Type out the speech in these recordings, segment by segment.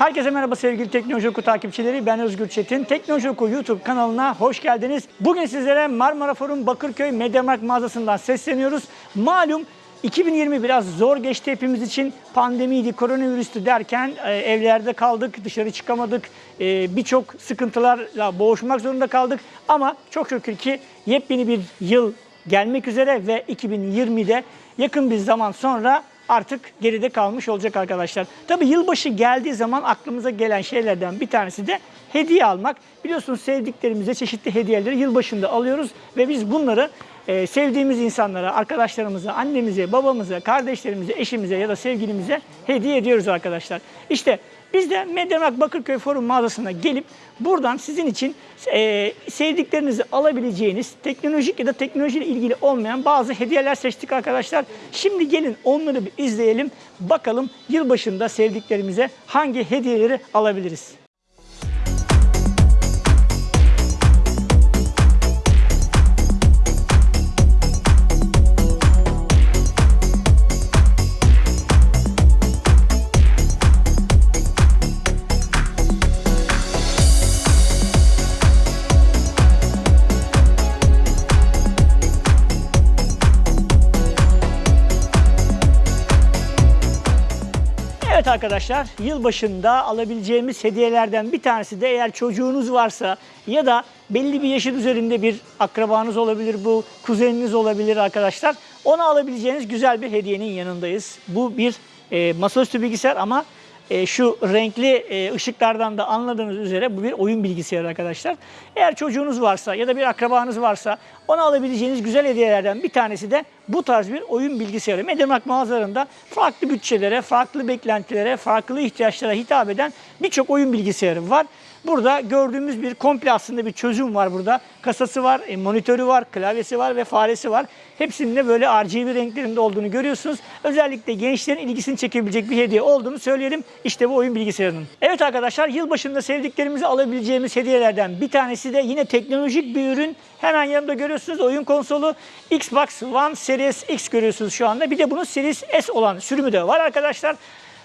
Herkese merhaba sevgili Teknoloji Oku takipçileri. Ben Özgür Çetin. Teknoloji Oku YouTube kanalına hoş geldiniz. Bugün sizlere Marmara Forum Bakırköy Mediamarkt mağazasından sesleniyoruz. Malum 2020 biraz zor geçti hepimiz için. Pandemiydi, koronavirüstü derken e, evlerde kaldık, dışarı çıkamadık. E, Birçok sıkıntılarla boğuşmak zorunda kaldık. Ama çok şükür ki yepyeni bir yıl gelmek üzere ve 2020'de yakın bir zaman sonra artık geride kalmış olacak arkadaşlar. Tabii yılbaşı geldiği zaman aklımıza gelen şeylerden bir tanesi de hediye almak. Biliyorsunuz sevdiklerimize çeşitli hediyeleri yılbaşında alıyoruz ve biz bunları e, sevdiğimiz insanlara, arkadaşlarımıza, annemize, babamıza, kardeşlerimize, eşimize ya da sevgilimize hediye ediyoruz arkadaşlar. İşte biz de Mediamarkt Bakırköy Forum mağazasına gelip buradan sizin için e, sevdiklerinizi alabileceğiniz teknolojik ya da teknolojiyle ilgili olmayan bazı hediyeler seçtik arkadaşlar. Şimdi gelin onları bir izleyelim. Bakalım yılbaşında sevdiklerimize hangi hediyeleri alabiliriz. Arkadaşlar, yılbaşında alabileceğimiz hediyelerden bir tanesi de eğer çocuğunuz varsa ya da belli bir yaşın üzerinde bir akrabanız olabilir, bu kuzeniniz olabilir arkadaşlar. Ona alabileceğiniz güzel bir hediyenin yanındayız. Bu bir e, masaüstü bilgisayar ama e, şu renkli e, ışıklardan da anladığınız üzere bu bir oyun bilgisayarı arkadaşlar. Eğer çocuğunuz varsa ya da bir akrabanız varsa ona alabileceğiniz güzel hediyelerden bir tanesi de bu tarz bir oyun bilgisayarı. Mediamarkt mağazalarında farklı bütçelere, farklı beklentilere, farklı ihtiyaçlara hitap eden birçok oyun bilgisayarı var. Burada gördüğümüz bir komple aslında bir çözüm var burada. Kasası var, e, monitörü var, klavyesi var ve faresi var. Hepsinin de böyle RGB renklerinde olduğunu görüyorsunuz. Özellikle gençlerin ilgisini çekebilecek bir hediye olduğunu söyleyelim. İşte bu oyun bilgisayarının. Evet arkadaşlar yılbaşında sevdiklerimizi alabileceğimiz hediyelerden bir tanesi de yine teknolojik bir ürün. Hemen yanımda görüyorsunuz oyun konsolu Xbox One Series X görüyorsunuz şu anda. Bir de bunun Series S olan sürümü de var arkadaşlar.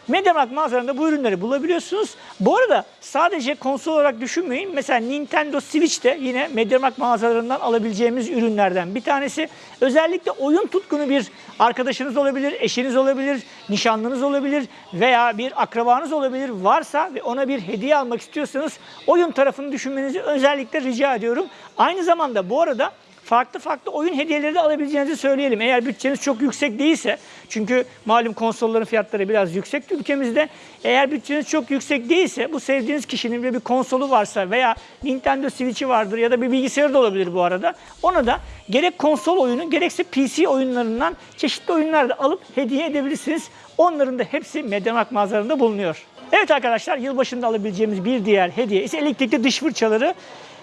Mediamarkt mağazalarında bu ürünleri bulabiliyorsunuz. Bu arada sadece konsol olarak düşünmeyin. Mesela Nintendo Switch de yine Mediamarkt mağazalarından alabileceğimiz ürünlerden bir tanesi. Özellikle oyun tutkunu bir arkadaşınız olabilir, eşiniz olabilir, nişanlınız olabilir veya bir akrabanız olabilir varsa ve ona bir hediye almak istiyorsanız oyun tarafını düşünmenizi özellikle rica ediyorum. Aynı zamanda bu arada farklı farklı oyun hediyeleri de alabileceğinizi söyleyelim. Eğer bütçeniz çok yüksek değilse, çünkü malum konsolların fiyatları biraz yüksek ülkemizde. Eğer bütçeniz çok yüksek değilse, bu sevdiğiniz kişinin bir, konsolu varsa veya Nintendo Switch'i vardır ya da bir bilgisayarı da olabilir bu arada. Ona da gerek konsol oyunu gerekse PC oyunlarından çeşitli oyunlar da alıp hediye edebilirsiniz. Onların da hepsi Mediamarkt mağazalarında bulunuyor. Evet arkadaşlar yılbaşında alabileceğimiz bir diğer hediye ise elektrikli diş fırçaları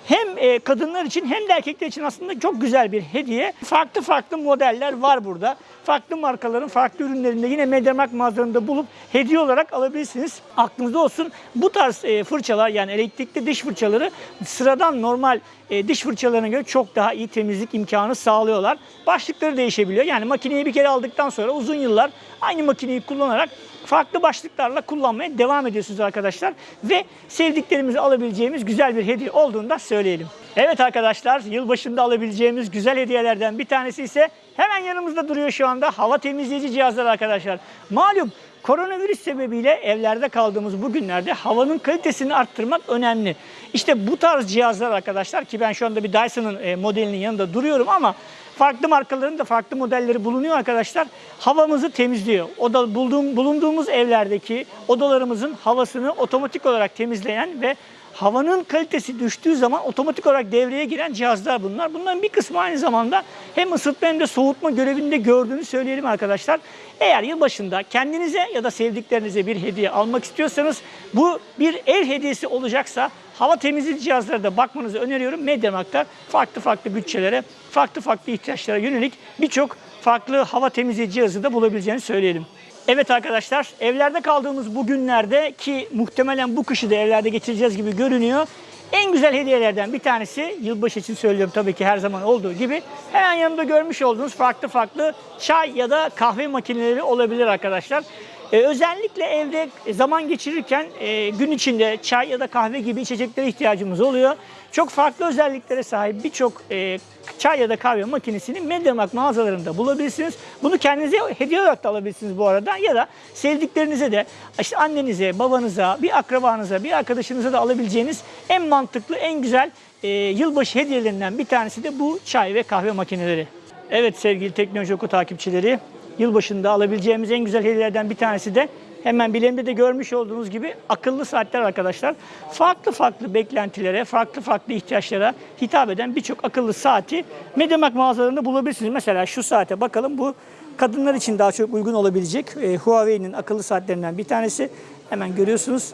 hem e, kadınlar için hem de erkekler için aslında çok güzel bir hediye. Farklı farklı modeller var burada. Farklı markaların farklı ürünlerinde yine Mediamarkt mağazalarında bulup hediye olarak alabilirsiniz. Aklınızda olsun bu tarz e, fırçalar yani elektrikli diş fırçaları sıradan normal e, diş fırçalarına göre çok daha iyi temizlik imkanı sağlıyorlar. Başlıkları değişebiliyor. Yani makineyi bir kere aldıktan sonra uzun yıllar aynı makineyi kullanarak farklı başlıklarla kullanmaya devam ediyorsunuz arkadaşlar. Ve sevdiklerimizi alabileceğimiz güzel bir hediye olduğunu da söyleyelim. Evet arkadaşlar yılbaşında alabileceğimiz güzel hediyelerden bir tanesi ise hemen yanımızda duruyor şu anda hava temizleyici cihazlar arkadaşlar. Malum Koronavirüs sebebiyle evlerde kaldığımız bu günlerde havanın kalitesini arttırmak önemli. İşte bu tarz cihazlar arkadaşlar ki ben şu anda bir Dyson'ın e, modelinin yanında duruyorum ama farklı markaların da farklı modelleri bulunuyor arkadaşlar. Havamızı temizliyor. O da bulduğum, bulunduğumuz evlerdeki odalarımızın havasını otomatik olarak temizleyen ve havanın kalitesi düştüğü zaman otomatik olarak devreye giren cihazlar bunlar. Bunların bir kısmı aynı zamanda hem ısıtma hem de soğutma görevinde gördüğünü söyleyelim arkadaşlar. Eğer yılbaşında kendinize ya da sevdiklerinize bir hediye almak istiyorsanız bu bir ev hediyesi olacaksa hava temizleyici cihazlara da bakmanızı öneriyorum. Mediamarkt'ta farklı farklı bütçelere, farklı farklı ihtiyaçlara yönelik birçok farklı hava temizleyici cihazı da bulabileceğini söyleyelim. Evet arkadaşlar, evlerde kaldığımız bu günlerde ki muhtemelen bu kışı da evlerde geçireceğiz gibi görünüyor. En güzel hediyelerden bir tanesi, yılbaşı için söylüyorum tabii ki her zaman olduğu gibi, hemen yanımda görmüş olduğunuz farklı farklı çay ya da kahve makineleri olabilir arkadaşlar. E, özellikle evde zaman geçirirken e, gün içinde çay ya da kahve gibi içeceklere ihtiyacımız oluyor. Çok farklı özelliklere sahip birçok e, çay ya da kahve makinesini Mediamarkt mağazalarında bulabilirsiniz. Bunu kendinize hediye olarak da alabilirsiniz bu arada ya da sevdiklerinize de işte annenize, babanıza, bir akrabanıza, bir arkadaşınıza da alabileceğiniz en mantıklı, en güzel e, yılbaşı hediyelerinden bir tanesi de bu çay ve kahve makineleri. Evet sevgili Teknoloji Oku takipçileri, yılbaşında alabileceğimiz en güzel hediyelerden bir tanesi de hemen bilemde de görmüş olduğunuz gibi akıllı saatler arkadaşlar. Farklı farklı beklentilere, farklı farklı ihtiyaçlara hitap eden birçok akıllı saati Mediamarkt mağazalarında bulabilirsiniz. Mesela şu saate bakalım bu kadınlar için daha çok uygun olabilecek e, Huawei'nin akıllı saatlerinden bir tanesi. Hemen görüyorsunuz.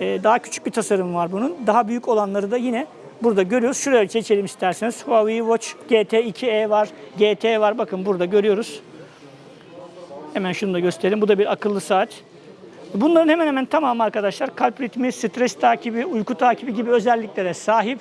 E, daha küçük bir tasarım var bunun. Daha büyük olanları da yine burada görüyoruz. Şuraya seçelim isterseniz. Huawei Watch GT2e var, GT var. Bakın burada görüyoruz. Hemen şunu da göstereyim. Bu da bir akıllı saat. Bunların hemen hemen tamamı arkadaşlar kalp ritmi, stres takibi, uyku takibi gibi özelliklere sahip.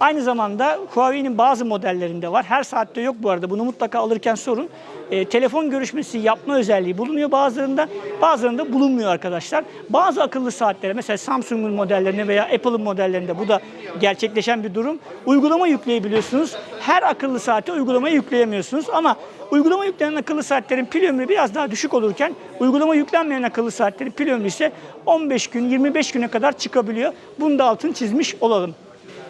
Aynı zamanda Huawei'nin bazı modellerinde var. Her saatte yok bu arada. Bunu mutlaka alırken sorun. E, telefon görüşmesi yapma özelliği bulunuyor bazılarında. Bazılarında bulunmuyor arkadaşlar. Bazı akıllı saatlere mesela Samsung'un modellerinde veya Apple'ın modellerinde bu da gerçekleşen bir durum. Uygulama yükleyebiliyorsunuz. Her akıllı saate uygulamayı yükleyemiyorsunuz ama Uygulama yüklenen akıllı saatlerin pil ömrü biraz daha düşük olurken uygulama yüklenmeyen akıllı saatlerin pil ömrü ise 15 gün 25 güne kadar çıkabiliyor. Bunu da altını çizmiş olalım.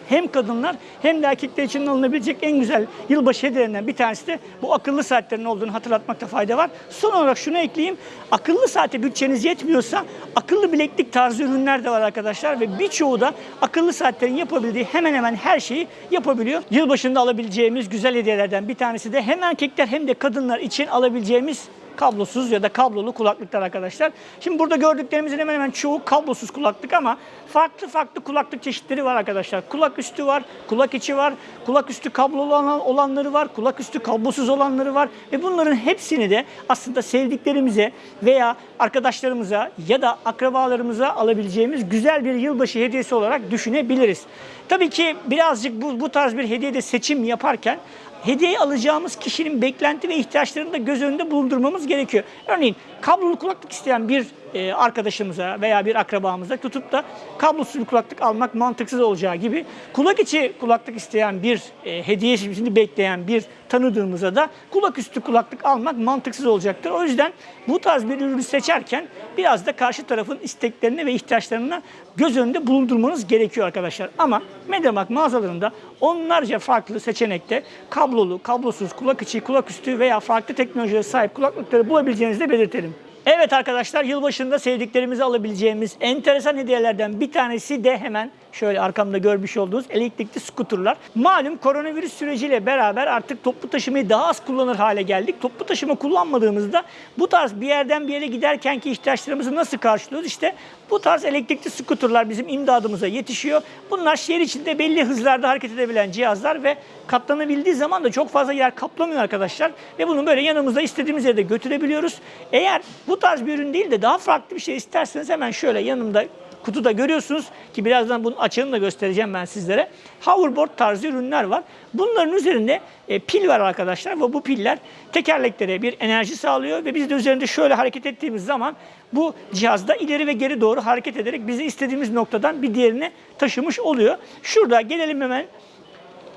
Hem kadınlar hem de erkekler için alınabilecek en güzel yılbaşı hediyelerinden bir tanesi de bu akıllı saatlerin olduğunu hatırlatmakta fayda var. Son olarak şunu ekleyeyim. Akıllı saate bütçeniz yetmiyorsa akıllı bileklik tarzı ürünler de var arkadaşlar ve birçoğu da akıllı saatlerin yapabildiği hemen hemen her şeyi yapabiliyor. Yılbaşında alabileceğimiz güzel hediyelerden bir tanesi de hem erkekler hem de kadınlar için alabileceğimiz kablosuz ya da kablolu kulaklıklar arkadaşlar. Şimdi burada gördüklerimizin hemen hemen çoğu kablosuz kulaklık ama farklı farklı kulaklık çeşitleri var arkadaşlar. Kulak üstü var, kulak içi var, kulak üstü kablolu olan, olanları var, kulak üstü kablosuz olanları var ve bunların hepsini de aslında sevdiklerimize veya arkadaşlarımıza ya da akrabalarımıza alabileceğimiz güzel bir yılbaşı hediyesi olarak düşünebiliriz. Tabii ki birazcık bu, bu tarz bir hediyede seçim yaparken hediye alacağımız kişinin beklenti ve ihtiyaçlarını da göz önünde bulundurmamız gerekiyor. Örneğin kablolu kulaklık isteyen bir e, arkadaşımıza veya bir akrabamıza tutup da kablosuz bir kulaklık almak mantıksız olacağı gibi kulak içi kulaklık isteyen bir e, hediyesini bekleyen bir tanıdığımıza da kulak üstü kulaklık almak mantıksız olacaktır. O yüzden bu tarz bir ürünü seçerken biraz da karşı tarafın isteklerini ve ihtiyaçlarını göz önünde bulundurmanız gerekiyor arkadaşlar. Ama Mediamarkt mağazalarında onlarca farklı seçenekte kablolu, kablosuz, kulak içi, kulak üstü veya farklı teknolojiye sahip kulaklıkları bulabileceğinizi de belirtelim. Evet arkadaşlar yılbaşında sevdiklerimizi alabileceğimiz enteresan hediyelerden bir tanesi de hemen şöyle arkamda görmüş olduğunuz elektrikli skuterlar. Malum koronavirüs süreciyle beraber artık toplu taşımayı daha az kullanır hale geldik. Toplu taşıma kullanmadığımızda bu tarz bir yerden bir yere giderkenki ihtiyaçlarımızı nasıl karşılıyoruz? İşte bu tarz elektrikli skuterlar bizim imdadımıza yetişiyor. Bunlar şehir içinde belli hızlarda hareket edebilen cihazlar ve katlanabildiği zaman da çok fazla yer kaplamıyor arkadaşlar. Ve bunu böyle yanımızda istediğimiz yere de götürebiliyoruz. Eğer bu tarz bir ürün değil de daha farklı bir şey isterseniz hemen şöyle yanımda kutuda görüyorsunuz ki birazdan bunun açığını da göstereceğim ben sizlere. Hoverboard tarzı ürünler var. Bunların üzerinde e, pil var arkadaşlar ve bu piller tekerleklere bir enerji sağlıyor ve biz de üzerinde şöyle hareket ettiğimiz zaman bu cihazda ileri ve geri doğru hareket ederek bizi istediğimiz noktadan bir diğerine taşımış oluyor. Şurada gelelim hemen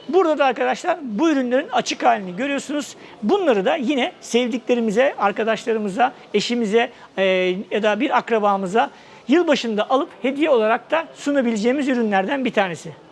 Burada da arkadaşlar bu ürünlerin açık halini görüyorsunuz. Bunları da yine sevdiklerimize, arkadaşlarımıza, eşimize e, ya da bir akrabamıza yılbaşında alıp hediye olarak da sunabileceğimiz ürünlerden bir tanesi.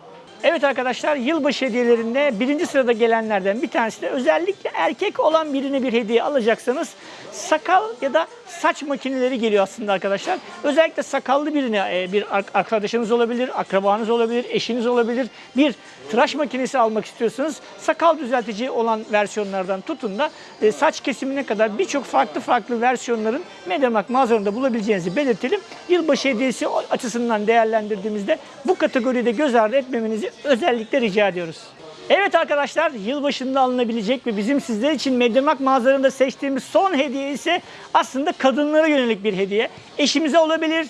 Evet arkadaşlar yılbaşı hediyelerinde birinci sırada gelenlerden bir tanesi de özellikle erkek olan birine bir hediye alacaksanız sakal ya da saç makineleri geliyor aslında arkadaşlar. Özellikle sakallı birine e, bir arkadaşınız olabilir, akrabanız olabilir, eşiniz olabilir. Bir tıraş makinesi almak istiyorsanız sakal düzeltici olan versiyonlardan tutun da e, saç kesimine kadar birçok farklı farklı versiyonların Mediamarkt mağazalarında bulabileceğinizi belirtelim. Yılbaşı hediyesi açısından değerlendirdiğimizde bu kategoride göz ardı etmemenizi özellikle rica ediyoruz. Evet arkadaşlar yılbaşında alınabilecek ve bizim sizler için Mediamarkt mağazalarında seçtiğimiz son hediye ise aslında kadınlara yönelik bir hediye. Eşimize olabilir,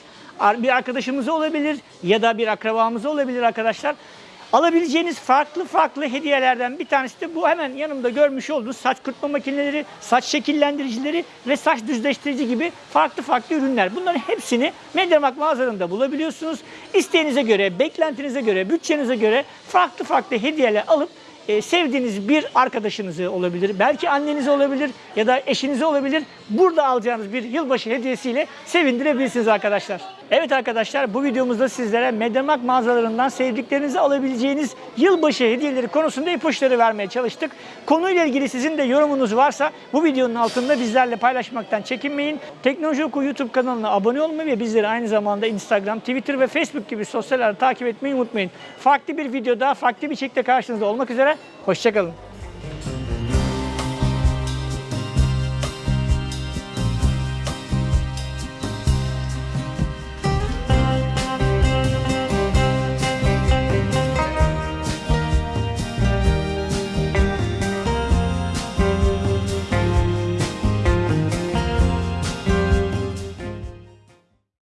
bir arkadaşımıza olabilir ya da bir akrabamıza olabilir arkadaşlar. Alabileceğiniz farklı farklı hediyelerden bir tanesi de bu hemen yanımda görmüş olduğunuz saç kurutma makineleri, saç şekillendiricileri ve saç düzleştirici gibi farklı farklı ürünler. Bunların hepsini Mediamarkt mağazalarında bulabiliyorsunuz. İsteğinize göre, beklentinize göre, bütçenize göre farklı farklı hediyeler alıp e, sevdiğiniz bir arkadaşınızı olabilir, belki annenizi olabilir ya da eşinizi olabilir. Burada alacağınız bir yılbaşı hediyesiyle sevindirebilirsiniz arkadaşlar. Evet arkadaşlar bu videomuzda sizlere Mediamarkt mağazalarından sevdiklerinizi alabileceğiniz yılbaşı hediyeleri konusunda ipuçları vermeye çalıştık. Konuyla ilgili sizin de yorumunuz varsa bu videonun altında bizlerle paylaşmaktan çekinmeyin. Teknoloji Oku YouTube kanalına abone olmayı ve bizleri aynı zamanda Instagram, Twitter ve Facebook gibi sosyal ağları takip etmeyi unutmayın. Farklı bir videoda, farklı bir şekilde karşınızda olmak üzere. Hoşçakalın.